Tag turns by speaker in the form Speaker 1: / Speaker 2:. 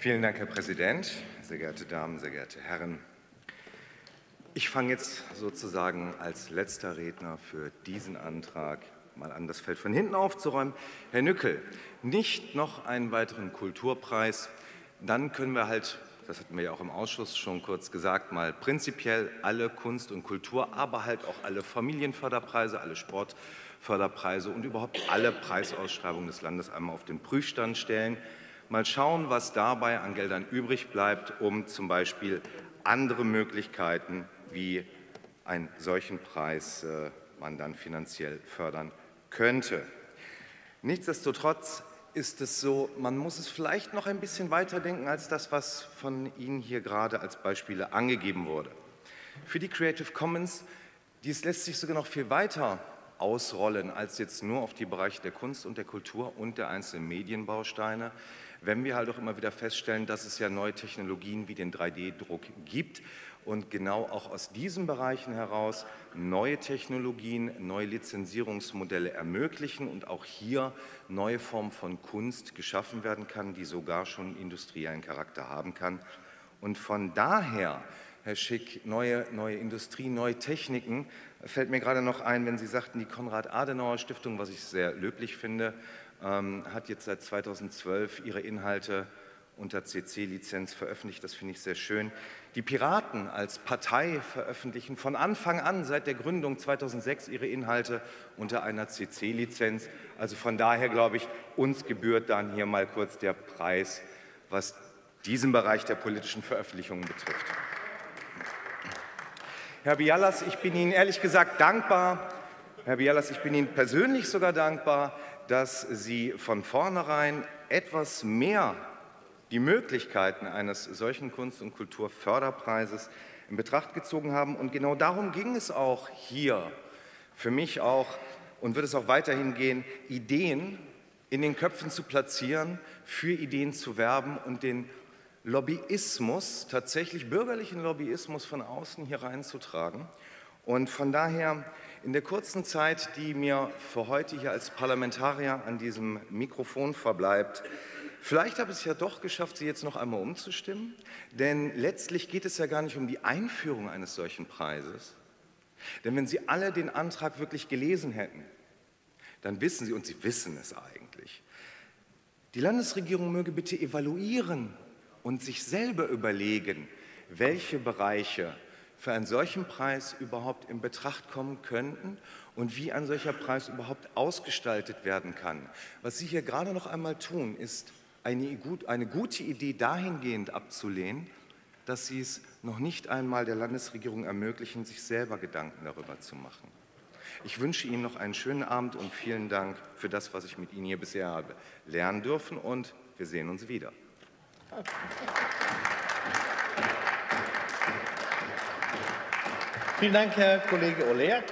Speaker 1: Vielen Dank, Herr Präsident, sehr geehrte Damen, sehr geehrte Herren. Ich fange jetzt sozusagen als letzter Redner für diesen Antrag mal an, das Feld von hinten aufzuräumen. Herr Nückel, nicht noch einen weiteren Kulturpreis, dann können wir halt, das hatten wir ja auch im Ausschuss schon kurz gesagt, mal prinzipiell alle Kunst und Kultur, aber halt auch alle Familienförderpreise, alle Sportförderpreise und überhaupt alle Preisausschreibungen des Landes einmal auf den Prüfstand stellen. Mal schauen, was dabei an Geldern übrig bleibt, um zum Beispiel andere Möglichkeiten wie einen solchen Preis äh, man dann finanziell fördern könnte. Nichtsdestotrotz ist es so, man muss es vielleicht noch ein bisschen weiterdenken als das, was von Ihnen hier gerade als Beispiele angegeben wurde. Für die Creative Commons, dies lässt sich sogar noch viel weiter ausrollen als jetzt nur auf die Bereiche der Kunst und der Kultur und der einzelnen Medienbausteine, wenn wir halt auch immer wieder feststellen, dass es ja neue Technologien wie den 3D-Druck gibt und genau auch aus diesen Bereichen heraus neue Technologien, neue Lizenzierungsmodelle ermöglichen und auch hier neue Formen von Kunst geschaffen werden kann, die sogar schon industriellen Charakter haben kann. Und von daher, Herr Schick, neue, neue Industrie, neue Techniken, fällt mir gerade noch ein, wenn Sie sagten, die Konrad-Adenauer-Stiftung, was ich sehr löblich finde, ähm, hat jetzt seit 2012 ihre Inhalte unter CC-Lizenz veröffentlicht. Das finde ich sehr schön. Die Piraten als Partei veröffentlichen von Anfang an, seit der Gründung 2006, ihre Inhalte unter einer CC-Lizenz. Also von daher glaube ich, uns gebührt dann hier mal kurz der Preis, was diesen Bereich der politischen Veröffentlichungen betrifft. Herr Bialas, ich bin Ihnen ehrlich gesagt dankbar, Herr Bialas, ich bin Ihnen persönlich sogar dankbar, dass Sie von vornherein etwas mehr die Möglichkeiten eines solchen Kunst- und Kulturförderpreises in Betracht gezogen haben. Und genau darum ging es auch hier, für mich auch und wird es auch weiterhin gehen, Ideen in den Köpfen zu platzieren, für Ideen zu werben und den Lobbyismus, tatsächlich bürgerlichen Lobbyismus von außen hier reinzutragen. Und von daher in der kurzen Zeit, die mir für heute hier als Parlamentarier an diesem Mikrofon verbleibt, Vielleicht habe ich es ja doch geschafft, Sie jetzt noch einmal umzustimmen, denn letztlich geht es ja gar nicht um die Einführung eines solchen Preises. Denn wenn Sie alle den Antrag wirklich gelesen hätten, dann wissen Sie, und Sie wissen es eigentlich, die Landesregierung möge bitte evaluieren und sich selber überlegen, welche Bereiche für einen solchen Preis überhaupt in Betracht kommen könnten und wie ein solcher Preis überhaupt ausgestaltet werden kann. Was Sie hier gerade noch einmal tun, ist eine, eine gute Idee dahingehend abzulehnen, dass sie es noch nicht einmal der Landesregierung ermöglichen, sich selber Gedanken darüber zu machen. Ich wünsche Ihnen noch einen schönen Abend und vielen Dank für das, was ich mit Ihnen hier bisher habe lernen dürfen und wir sehen uns wieder.
Speaker 2: Vielen Dank, Herr Kollege Olerk.